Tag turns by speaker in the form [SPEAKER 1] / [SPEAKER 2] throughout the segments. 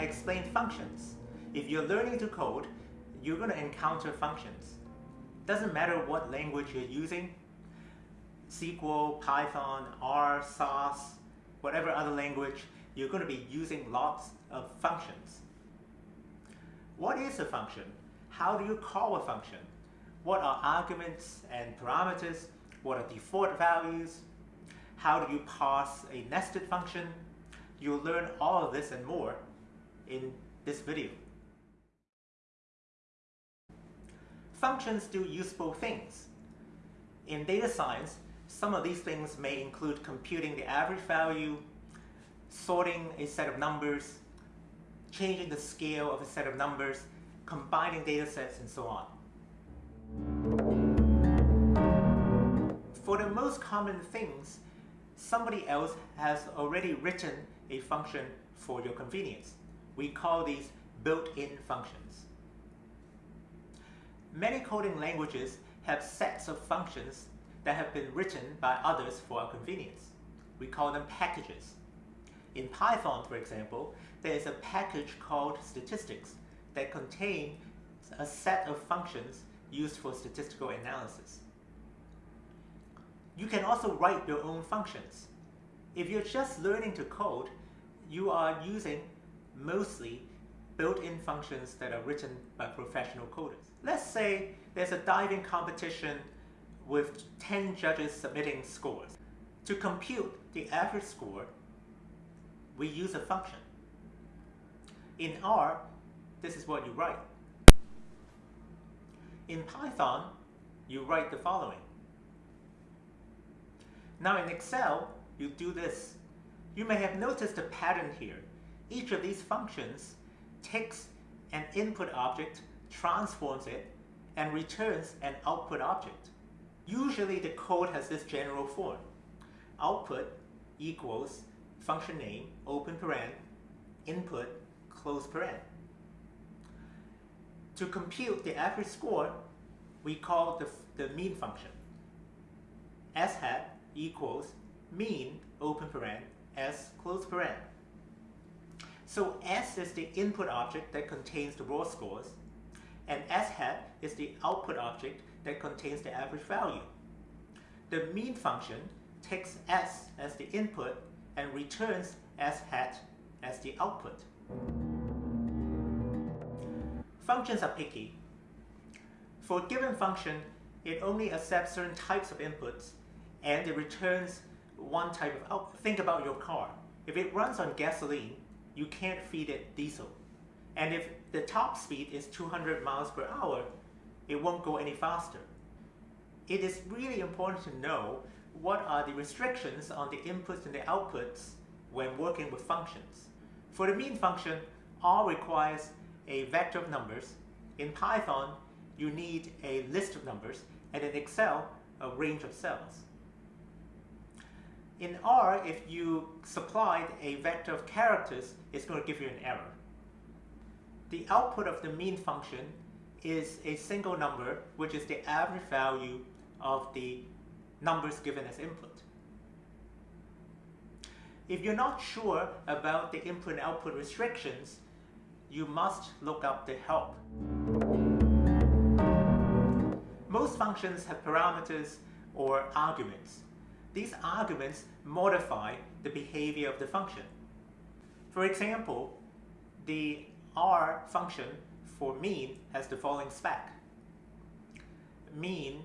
[SPEAKER 1] I explained functions. If you're learning to code, you're going to encounter functions. Doesn't matter what language you're using, SQL, Python, R, SAS, whatever other language, you're going to be using lots of functions. What is a function? How do you call a function? What are arguments and parameters? What are default values? How do you pass a nested function? You'll learn all of this and more in this video. Functions do useful things. In data science, some of these things may include computing the average value, sorting a set of numbers, changing the scale of a set of numbers, combining data sets, and so on. For the most common things, somebody else has already written a function for your convenience. We call these built-in functions. Many coding languages have sets of functions that have been written by others for our convenience. We call them packages. In Python, for example, there is a package called statistics that contains a set of functions used for statistical analysis. You can also write your own functions. If you're just learning to code, you are using mostly built-in functions that are written by professional coders. Let's say there's a diving competition with 10 judges submitting scores. To compute the average score, we use a function. In R, this is what you write. In Python, you write the following. Now in Excel, you do this. You may have noticed a pattern here. Each of these functions takes an input object, transforms it, and returns an output object. Usually the code has this general form. Output equals function name, open paren, input, close paren. To compute the average score, we call the, the mean function. s hat equals mean, open paren, s close paren. So s is the input object that contains the raw scores, and s hat is the output object that contains the average value. The mean function takes s as the input and returns s hat as the output. Functions are picky. For a given function, it only accepts certain types of inputs and it returns one type of output. Think about your car. If it runs on gasoline, you can't feed it diesel. And if the top speed is 200 miles per hour, it won't go any faster. It is really important to know what are the restrictions on the inputs and the outputs when working with functions. For the mean function, R requires a vector of numbers. In Python, you need a list of numbers, and in Excel, a range of cells. In R, if you supplied a vector of characters, it's going to give you an error. The output of the mean function is a single number, which is the average value of the numbers given as input. If you're not sure about the input and output restrictions, you must look up the help. Most functions have parameters or arguments. These arguments modify the behavior of the function. For example, the R function for mean has the following spec. Mean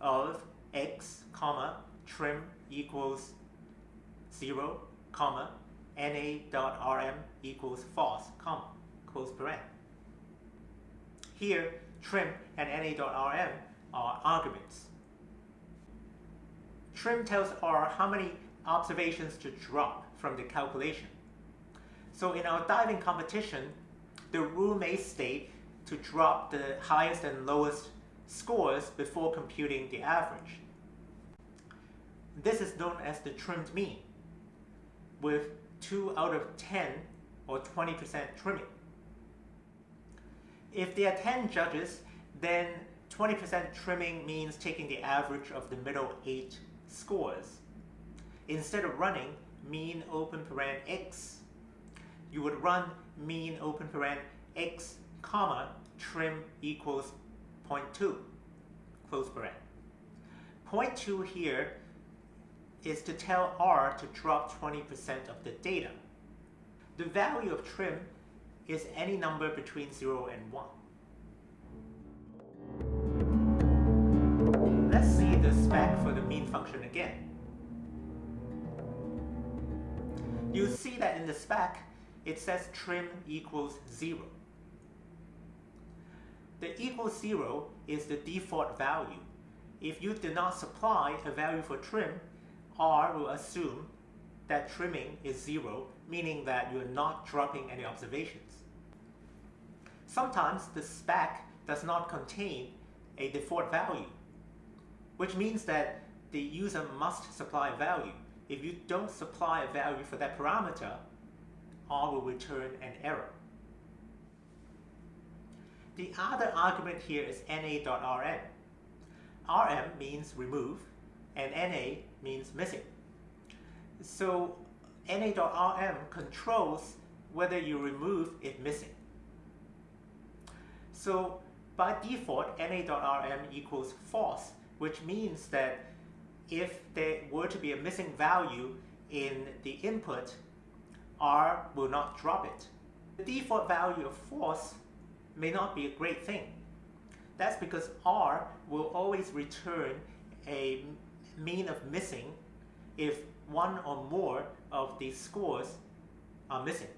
[SPEAKER 1] of x, comma, trim equals 0, comma, na.rm equals false, comma, close paren. Here, trim and na.rm are arguments. Trim tells R how many observations to drop from the calculation. So in our diving competition, the rule may state to drop the highest and lowest scores before computing the average. This is known as the trimmed mean, with 2 out of 10 or 20% trimming. If there are 10 judges, then 20% trimming means taking the average of the middle 8 scores. Instead of running mean open paren x, you would run mean open paren x comma trim equals 0.2 close paren. 0.2 here is to tell R to drop 20% of the data. The value of trim is any number between 0 and 1. Spec for the mean function again. You see that in the spec, it says trim equals 0. The equals 0 is the default value. If you do not supply a value for trim, R will assume that trimming is 0, meaning that you're not dropping any observations. Sometimes the spec does not contain a default value, which means that the user must supply a value. If you don't supply a value for that parameter, R will return an error. The other argument here is na.rm. rm means remove and na means missing. So na.rm controls whether you remove it missing. So by default, na.rm equals false, which means that if there were to be a missing value in the input, R will not drop it. The default value of false may not be a great thing. That's because R will always return a mean of missing if one or more of the scores are missing.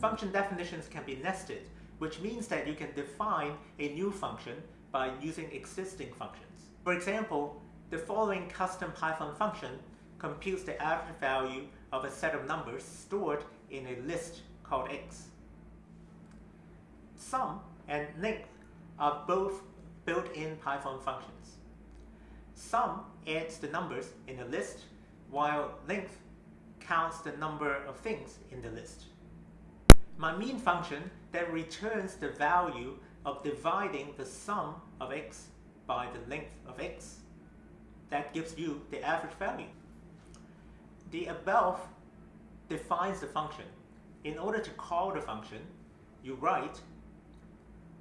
[SPEAKER 1] Function definitions can be nested, which means that you can define a new function by using existing functions. For example, the following custom Python function computes the average value of a set of numbers stored in a list called x. Sum and length are both built-in Python functions. Sum adds the numbers in a list, while length counts the number of things in the list. My mean function then returns the value of dividing the sum of x by the length of x. That gives you the average value. The above defines the function. In order to call the function, you write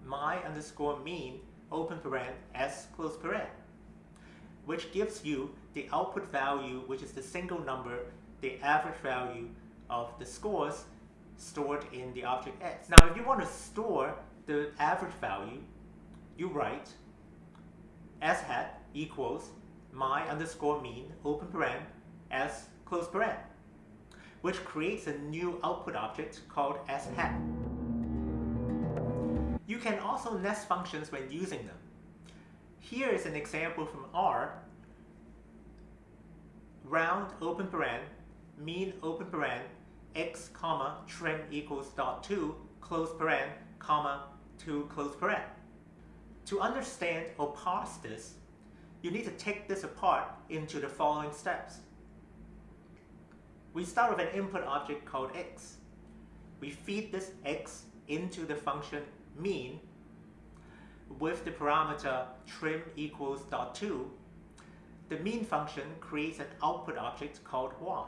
[SPEAKER 1] my underscore mean open paren s close paren, which gives you the output value, which is the single number, the average value of the scores stored in the object x. Now, if you want to store the average value, you write s hat equals my underscore mean open paren s close paren, which creates a new output object called s hat. You can also nest functions when using them. Here is an example from R. Round open paren, mean open paren, x comma trim equals dot 2 close paren comma 2 close paren. To understand or parse this, you need to take this apart into the following steps. We start with an input object called x. We feed this x into the function mean with the parameter trim equals dot 2. The mean function creates an output object called y.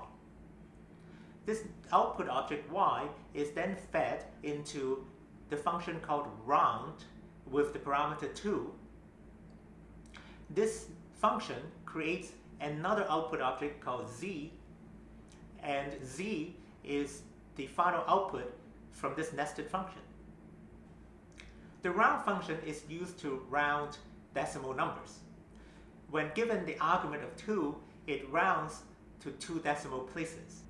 [SPEAKER 1] This output object y is then fed into the function called round with the parameter 2. This function creates another output object called z, and z is the final output from this nested function. The round function is used to round decimal numbers. When given the argument of 2, it rounds to two decimal places.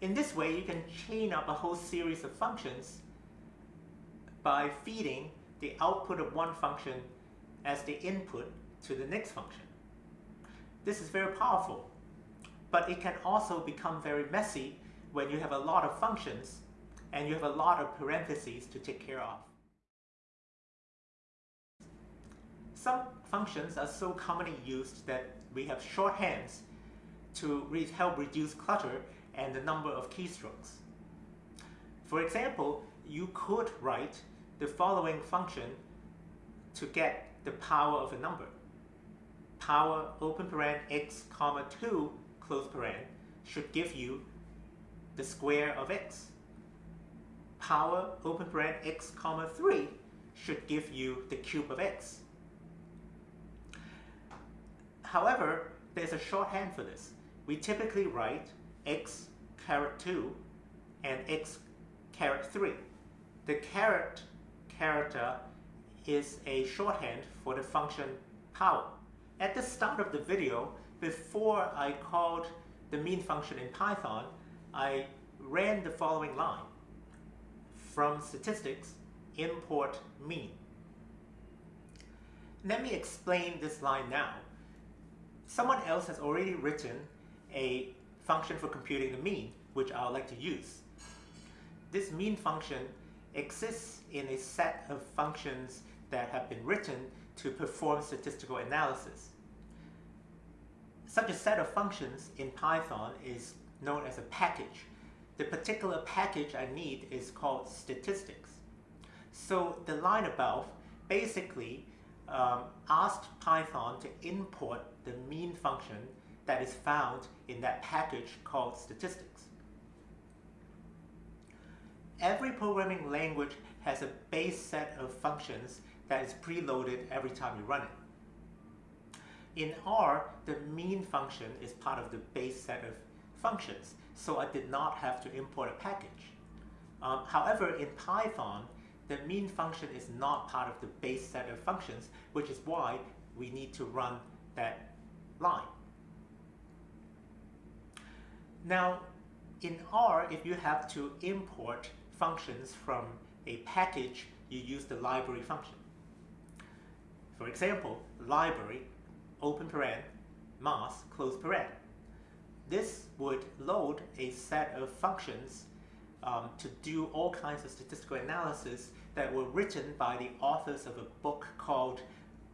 [SPEAKER 1] In this way, you can chain up a whole series of functions by feeding the output of one function as the input to the next function. This is very powerful, but it can also become very messy when you have a lot of functions and you have a lot of parentheses to take care of. Some functions are so commonly used that we have shorthands to help reduce clutter and the number of keystrokes. For example, you could write the following function to get the power of a number. Power open paren x comma 2 close paren should give you the square of x. Power open bracket x comma 3 should give you the cube of x. However, there's a shorthand for this. We typically write x caret 2 and x caret 3. The caret character is a shorthand for the function power. At the start of the video, before I called the mean function in Python, I ran the following line. From statistics, import mean. Let me explain this line now. Someone else has already written a function for computing the mean, which I would like to use. This mean function exists in a set of functions that have been written to perform statistical analysis. Such a set of functions in Python is known as a package. The particular package I need is called statistics. So the line above basically um, asked Python to import the mean function that is found in that package called statistics. Every programming language has a base set of functions that is preloaded every time you run it. In R, the mean function is part of the base set of functions, so I did not have to import a package. Um, however, in Python, the mean function is not part of the base set of functions, which is why we need to run that line. Now, in R, if you have to import functions from a package, you use the library function. For example, library, open paren, MASS, close paren. This would load a set of functions um, to do all kinds of statistical analysis that were written by the authors of a book called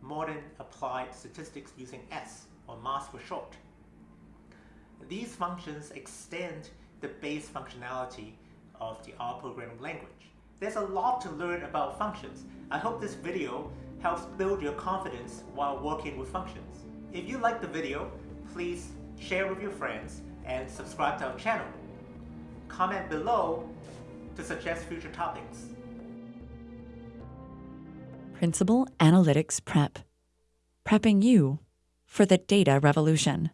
[SPEAKER 1] Modern Applied Statistics Using S, or MASS for short. These functions extend the base functionality of the R programming language. There's a lot to learn about functions. I hope this video helps build your confidence while working with functions. If you like the video, please share with your friends and subscribe to our channel. Comment below to suggest future topics.
[SPEAKER 2] Principal Analytics Prep. Prepping you for the data revolution.